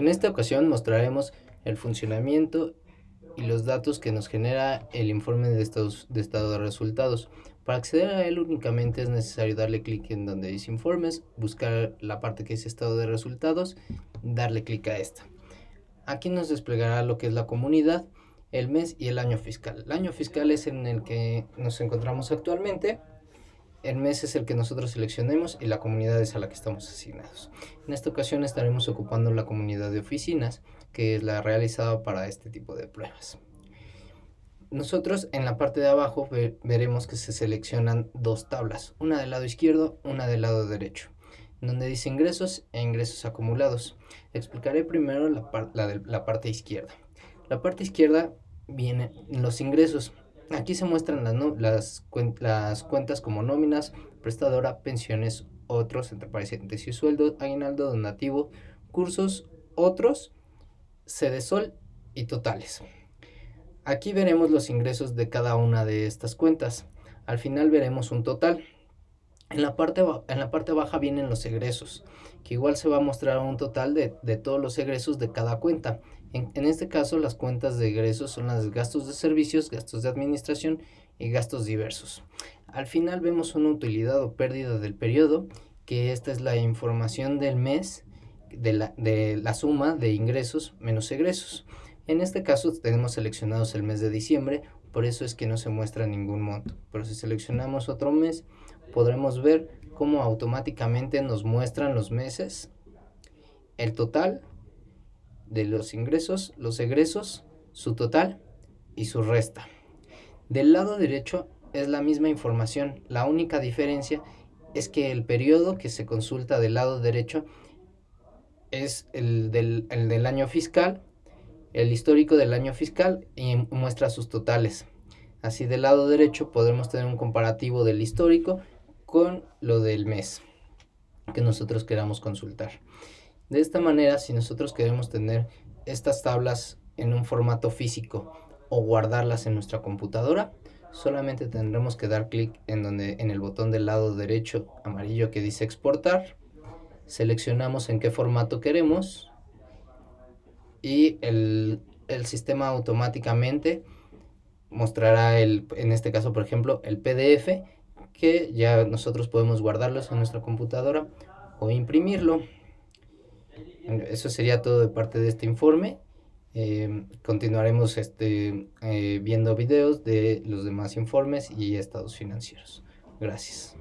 En esta ocasión mostraremos el funcionamiento y los datos que nos genera el informe de, de estado de resultados. Para acceder a él únicamente es necesario darle clic en donde dice informes, buscar la parte que dice estado de resultados, darle clic a esta. Aquí nos desplegará lo que es la comunidad, el mes y el año fiscal. El año fiscal es en el que nos encontramos actualmente el mes es el que nosotros seleccionemos y la comunidad es a la que estamos asignados. En esta ocasión estaremos ocupando la comunidad de oficinas, que es la realizada para este tipo de pruebas. Nosotros en la parte de abajo veremos que se seleccionan dos tablas, una del lado izquierdo, una del lado derecho, donde dice ingresos e ingresos acumulados. Explicaré primero la, la parte izquierda. La parte izquierda viene los ingresos, Aquí se muestran las, las, cuentas como nóminas, prestadora, pensiones, otros, entre paréntesis, sueldo, aguinaldo, donativo, cursos, otros, sede sol y totales. Aquí veremos los ingresos de cada una de estas cuentas. Al final veremos un total. En la parte, en la parte baja vienen los egresos, que igual se va a mostrar un total de, todos los egresos de cada cuenta. En, este caso, las cuentas de egresos son las gastos de servicios, gastos de administración y gastos diversos. Al final vemos una utilidad o pérdida del periodo, que esta es la información del mes de la, de la suma de ingresos menos egresos. En este caso tenemos seleccionados el mes de diciembre, por eso es que no se muestra ningún monto. Pero si seleccionamos otro mes, podremos ver cómo automáticamente nos muestran los meses, el total de los ingresos, los egresos, su total y su resta. Del lado derecho es la misma información, la única diferencia es que el periodo que se consulta del lado derecho es el del, el del año fiscal, el histórico del año fiscal y muestra sus totales. Así del lado derecho podremos tener un comparativo del histórico con lo del mes que nosotros queramos consultar. De esta manera, si nosotros queremos tener estas tablas en un formato físico o guardarlas en nuestra computadora, solamente tendremos que dar clic en, donde, en el botón del lado derecho amarillo que dice exportar, seleccionamos en qué formato queremos y el, el sistema automáticamente mostrará el, en este caso por ejemplo el PDF que ya nosotros podemos guardarlos en nuestra computadora o imprimirlo. Eso sería todo de parte de este informe. Eh, continuaremos este, eh, viendo videos de los demás informes y estados financieros. Gracias.